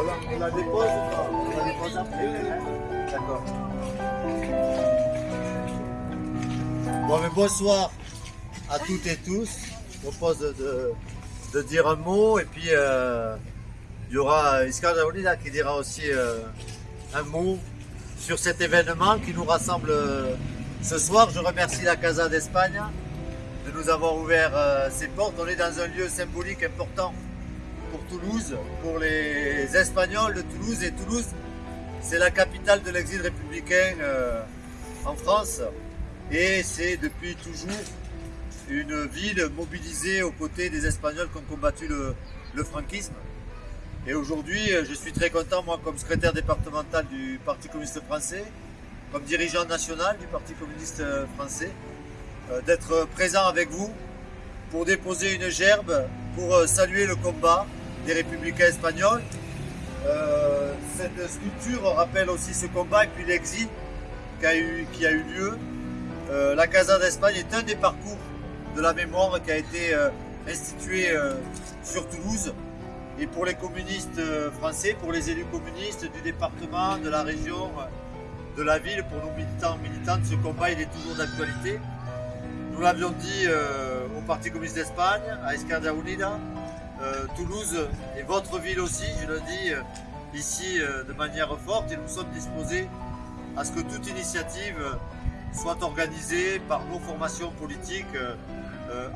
On la, dépose ou pas On la dépose après hein D'accord. Bon, mais bonsoir à toutes et tous. Je propose de, de, dire un mot et puis euh, il y aura Iskar Daoulida qui dira aussi euh, un mot sur cet événement qui nous rassemble euh, ce soir. Je remercie la Casa d'Espagne de nous avoir ouvert ses portes. On est dans un lieu symbolique important pour Toulouse, pour les Espagnols de Toulouse. Et Toulouse, c'est la capitale de l'exil républicain euh, en France. Et c'est depuis toujours une ville mobilisée aux côtés des Espagnols qui ont combattu le, franquisme. Et aujourd'hui, euh, je suis très content, moi, comme secrétaire départemental du Parti communiste français, comme dirigeant national du Parti communiste euh, français, d'être présent avec vous pour déposer une gerbe, pour saluer le combat des républicains espagnols. Euh, cette sculpture rappelle aussi ce combat et puis l'exil qui a eu, qui a eu lieu. Euh, la Casa d'Espagne est un des parcours de la mémoire qui a été euh, institué sur Toulouse. Et pour les communistes français, pour les élus communistes du département, de la région, de la ville, pour nos militants militantes, ce combat il est toujours d'actualité. Nous l'avions dit au Parti communiste d'Espagne, à Esquerda Unida, euh, Toulouse et votre ville aussi, je le dis euh, ici euh, de manière forte, et nous sommes disposés à ce que toute initiative soit organisée par nos formations politiques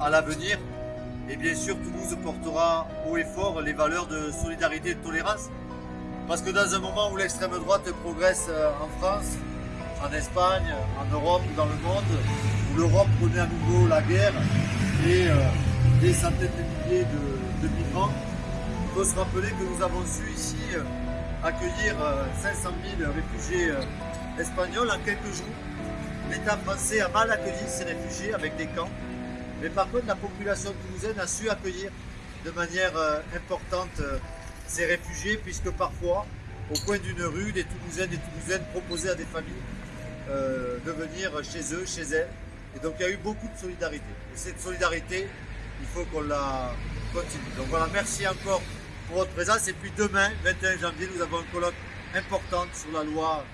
à l'avenir. Et bien sûr, Toulouse portera haut et fort les valeurs de solidarité et de tolérance. Parce que dans un moment où l'extrême droite progresse en France, en Espagne, en Europe, dans le monde, où l'Europe connaît à nouveau la guerre et des centaines de de, de migrants, il faut se rappeler que nous avons su ici euh, accueillir euh, 500 000 réfugiés euh, espagnols en quelques jours. L'État français a mal accueilli ces réfugiés avec des camps, mais par contre la population toulousaine a su accueillir de manière euh, importante euh, ces réfugiés, puisque parfois, au coin d'une rue, des Toulousaines et Toulousaines proposaient à des familles euh, de venir chez eux, chez elles. Et donc il y a eu beaucoup de solidarité. Et cette solidarité, il faut qu'on la continue. Donc voilà, merci encore pour votre présence. Et puis demain, 21 janvier, nous avons un colloque important sur la loi